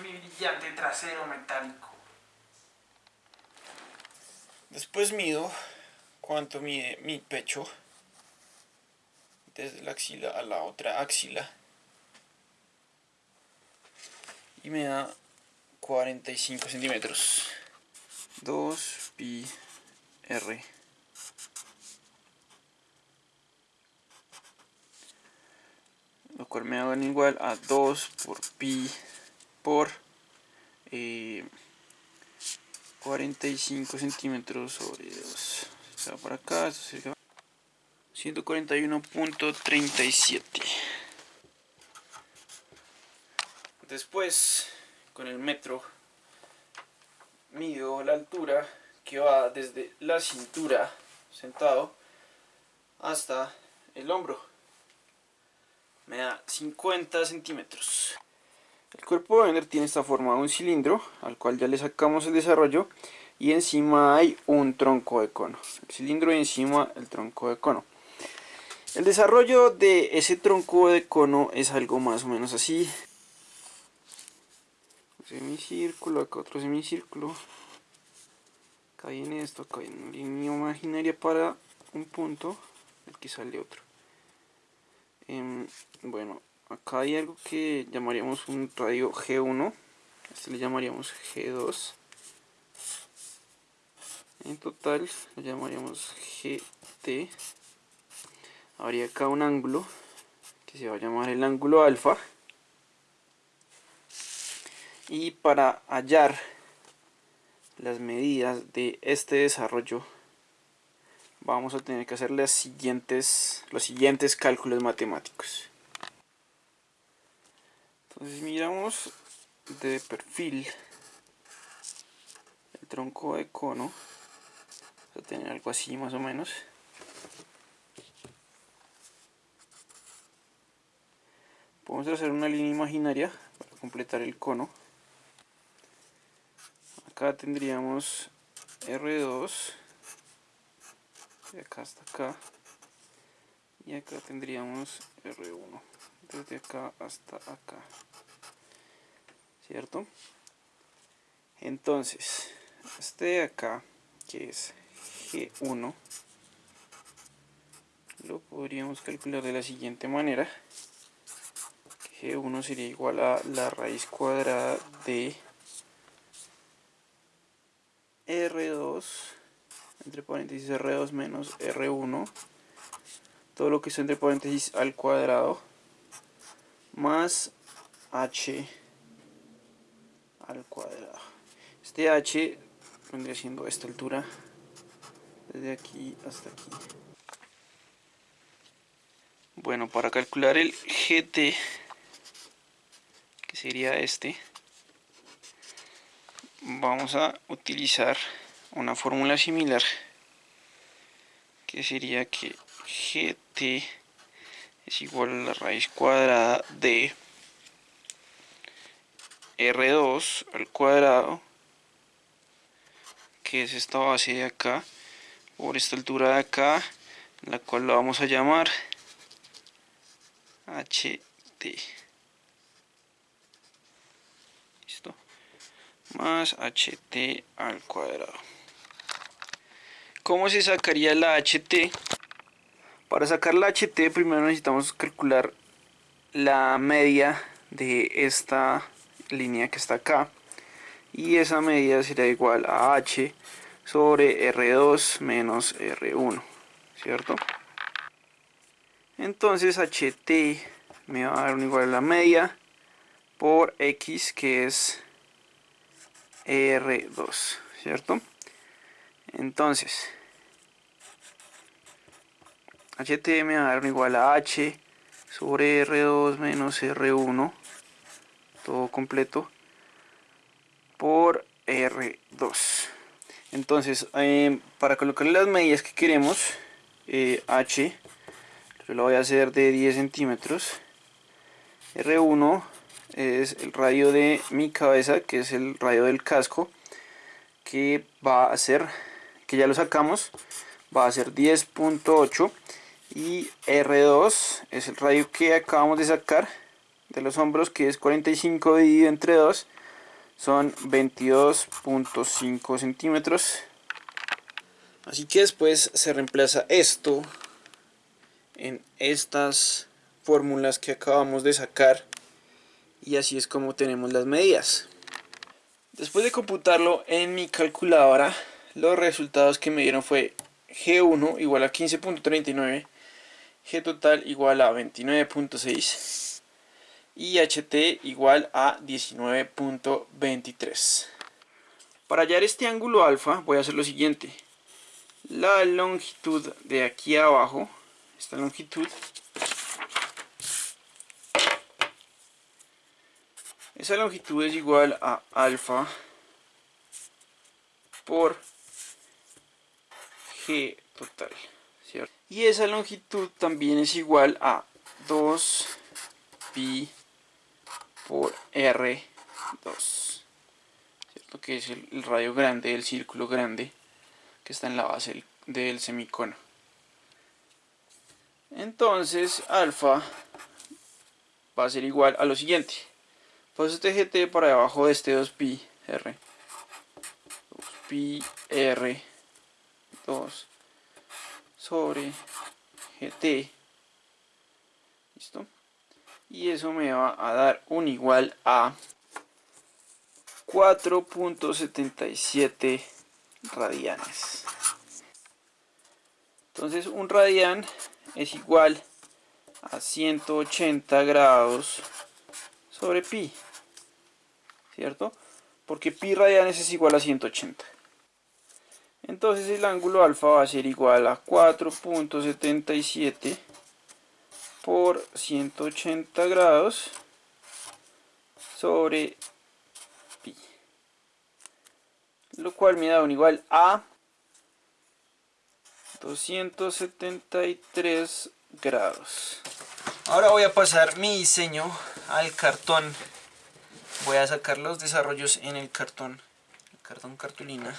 brillante trasero metálico. Después mido cuánto mide mi pecho desde la axila a la otra axila. Y me da 45 centímetros. 2 pi r. Lo cual me hagan igual a 2 por pi por 45 eh, centímetros sobre 2 se va para acá, 141.37 después con el metro mido la altura que va desde la cintura sentado hasta el hombro. Me da 50 centímetros el cuerpo de Ender tiene esta forma de un cilindro al cual ya le sacamos el desarrollo y encima hay un tronco de cono el cilindro y encima el tronco de cono el desarrollo de ese tronco de cono es algo más o menos así semicírculo, acá otro semicírculo. Acá viene esto, acá viene una línea imaginaria para un punto, aquí sale otro. Em, bueno, acá hay algo que llamaríamos un radio G1, este le llamaríamos G2. En total lo llamaríamos GT. Habría acá un ángulo que se va a llamar el ángulo alfa y para hallar las medidas de este desarrollo vamos a tener que hacer las siguientes, los siguientes cálculos matemáticos entonces miramos de perfil. El tronco de cono va a tener algo así más o menos. Podemos hacer una línea imaginaria para completar el cono. Acá tendríamos R2 de acá hasta acá y acá tendríamos R1 desde acá hasta acá ¿cierto? entonces este de acá que es G1 lo podríamos calcular de la siguiente manera G1 sería igual a la raíz cuadrada de R2 entre paréntesis R2 menos R1 todo lo que está entre paréntesis al cuadrado más H al cuadrado. Este H vendría siendo esta altura desde aquí hasta aquí. Bueno para calcular el GT que sería este vamos a utilizar una fórmula similar que sería que gt es igual a la raíz cuadrada de r2 al cuadrado que es esta base de acá por esta altura de acá la cual la vamos a llamar ht más ht al cuadrado. ¿Cómo se sacaría la ht? Para sacar la ht primero necesitamos calcular la media de esta línea que está acá y esa medida será igual a h sobre r2 menos r1 ¿cierto? entonces ht me va a dar igual a la media por x que es R2, ¿cierto? Entonces, HT me va a dar igual a H sobre R2 menos R1, todo completo, por R2. Entonces, eh, para colocar las medidas que queremos, eh, H, lo voy a hacer de 10 centímetros, R1 es el radio de mi cabeza, que es el radio del casco, que va a ser, que ya lo sacamos, va a ser 10.8 y R2 es el radio que acabamos de sacar de los hombros, que es 45 dividido entre 2, son 22.5 centímetros. Así que después se reemplaza esto en estas fórmulas que acabamos de sacar y así es como tenemos las medidas. Después de computarlo en mi calculadora, los resultados que me dieron fue G1 igual a 15.39, G total igual a 29.6 y HT igual a 19.23. Para hallar este ángulo alfa voy a hacer lo siguiente. La longitud de aquí abajo, esta longitud, esa longitud es igual a alfa por G total. Y esa longitud también es igual a 2 pi por R2, ¿cierto? Que es el, radio grande, el círculo grande que está en la base del, semicono. Entonces, alfa va a ser igual a lo siguiente. Pues este GT para debajo de este 2pi R. 2pi R 2 sobre GT. ¿Listo? Y eso me va a dar un igual a 4.77 radianes. Entonces un radian es igual a 180 grados sobre pi. ¿Cierto? Porque pi radianes es igual a 180. Entonces el ángulo alfa va a ser igual a 4.77 por 180 grados sobre pi. Lo cual me da un igual a 273 grados. Ahora voy a pasar mi diseño al cartón. Voy a sacar los desarrollos en el cartón, el cartón cartulina.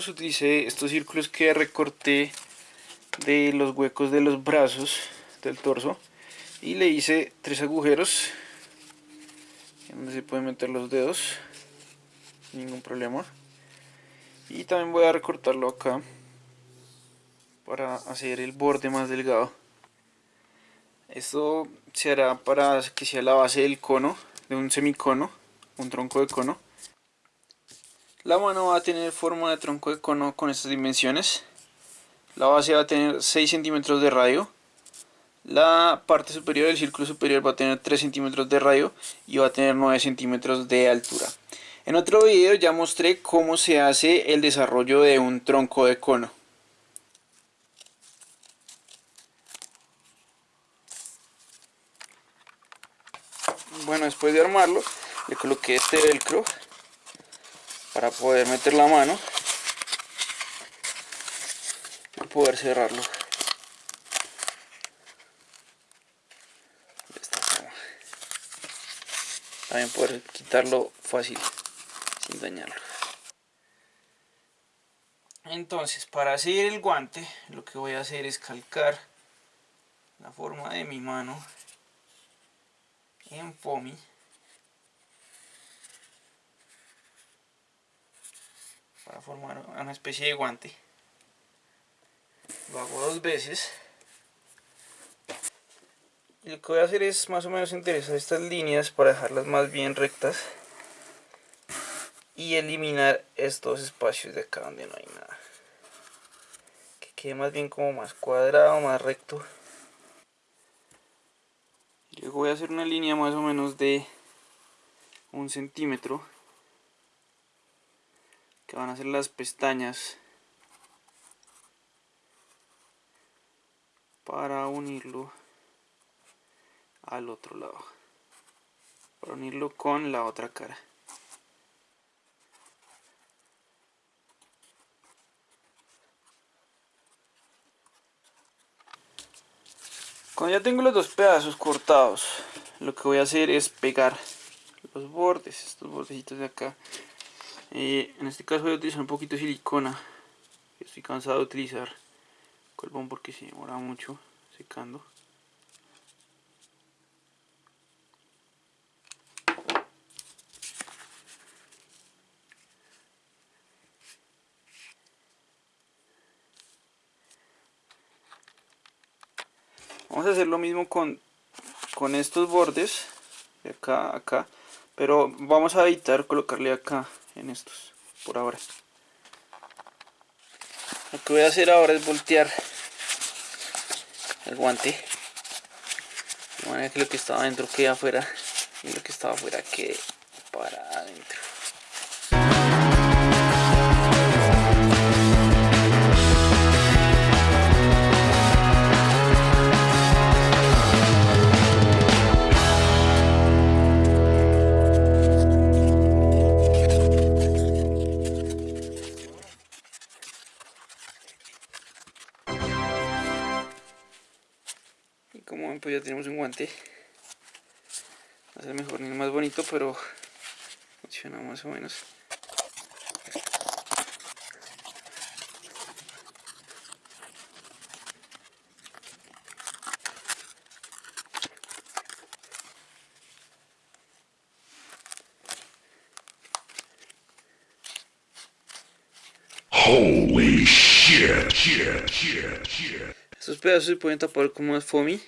Utilicé estos círculos que recorté de los huecos de los brazos del torso y le hice tres agujeros donde se pueden meter los dedos ningún problema. Y también voy a recortarlo acá para hacer el borde más delgado. Esto se hará para que sea la base del cono de un semicono un tronco de cono la mano va a tener forma de tronco de cono con estas dimensiones. La base va a tener 6 centímetros de radio. La parte superior del círculo superior va a tener 3 centímetros de radio y va a tener 9 centímetros de altura. En otro video ya mostré cómo se hace el desarrollo de un tronco de cono. Bueno, después de armarlo, le coloqué este velcro para poder meter la mano y poder cerrarlo. De esta forma. También poder quitarlo fácil sin dañarlo. Entonces, para hacer el guante, lo que voy a hacer es calcar la forma de mi mano en foamy formar una especie de guante. Lo hago dos veces. Y lo que voy a hacer es más o menos interesar estas líneas para dejarlas más bien rectas y eliminar estos espacios de acá donde no hay nada. Que quede más bien como más cuadrado, más recto. Luego voy a hacer una línea más o menos de un centímetro que van a ser las pestañas para unirlo al otro lado para unirlo con la otra cara Cuando ya tengo los dos pedazos cortados, lo que voy a hacer es pegar los bordes, estos bordecitos de acá. Eh, en este caso voy a utilizar un poquito de silicona, estoy cansado de utilizar colbón porque se demora mucho secando. vamos a hacer lo mismo con, con estos bordes de acá a acá pero vamos a evitar colocarle acá en estos por ahora. Lo que voy a hacer ahora es voltear el guante. De manera que lo que estaba adentro quede afuera y lo que estaba afuera quede pues ya tenemos un guante. Va a ser mejor ni más bonito pero funciona más o menos. Holy shit, shit, shit, shit. Estos pedazos se pueden tapar como más foamy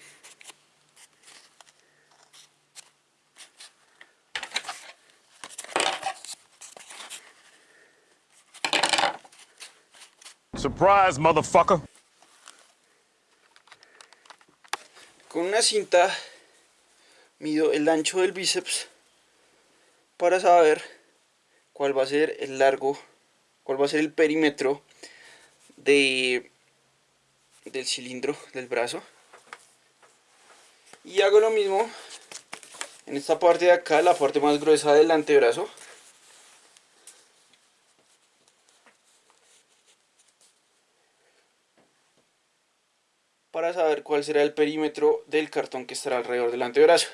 Surprise, motherfucker. Con una cinta mido el ancho del bíceps para saber cuál va a ser el largo, cuál va a ser el perímetro de, del cilindro del brazo. Y hago lo mismo en esta parte de acá, la parte más gruesa del antebrazo. Para saber cuál será el perímetro del cartón que estará alrededor del antebrazo.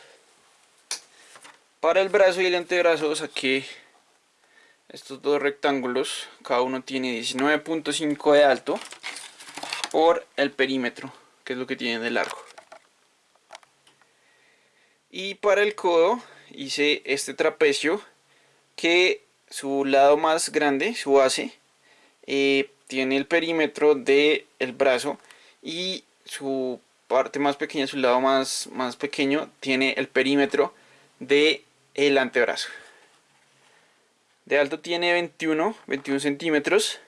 Para el brazo y el antebrazo saqué estos dos rectángulos, cada uno tiene 19.5 de alto por el perímetro, que es lo que tiene de largo. Y para el codo hice este trapecio que su lado más grande, su base, eh, tiene el perímetro del el brazo y su parte más pequeña, su lado más, más pequeño, tiene el perímetro de el antebrazo. De alto tiene 21, 21 centímetros.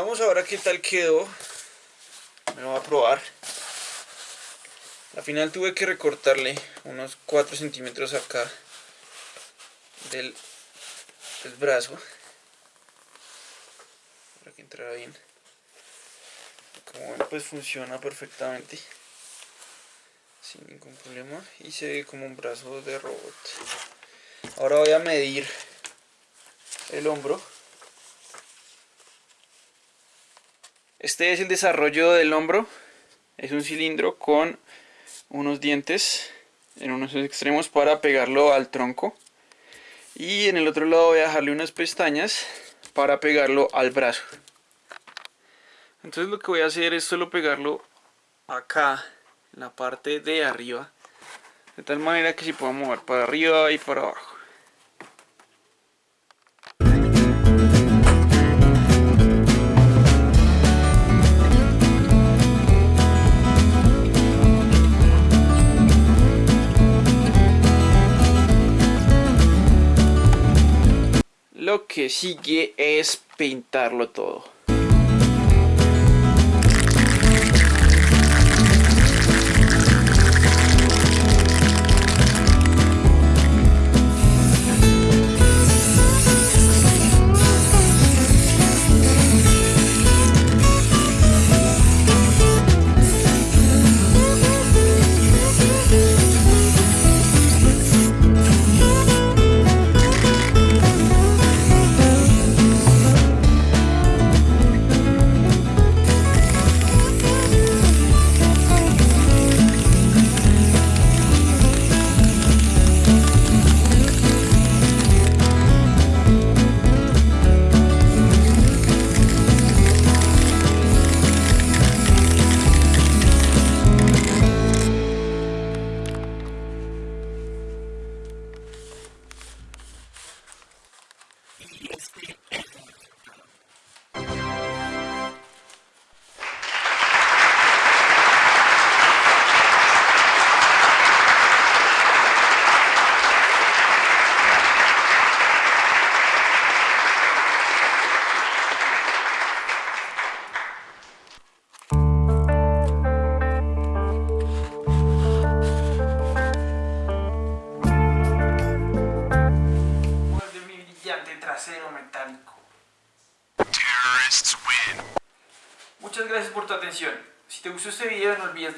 Veamos ahora qué tal quedó. Me lo voy a probar. Al final tuve que recortarle unos 4 centímetros acá del, del brazo para que entrara bien. Como ven pues funciona perfectamente sin ningún problema y se ve como un brazo de robot. Ahora voy a medir el hombro. Este es el desarrollo del hombro. Es un cilindro con unos dientes en unos extremos para pegarlo al tronco. Y en el otro lado voy a dejarle unas pestañas para pegarlo al brazo. Entonces lo que voy a hacer es solo pegarlo acá, en la parte de arriba. De tal manera que se pueda mover para arriba y para abajo. Lo que sigue es pintarlo todo.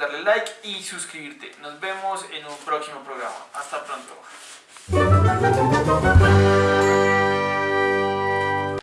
Darle like y suscribirte. Nos vemos en un próximo programa. Hasta pronto.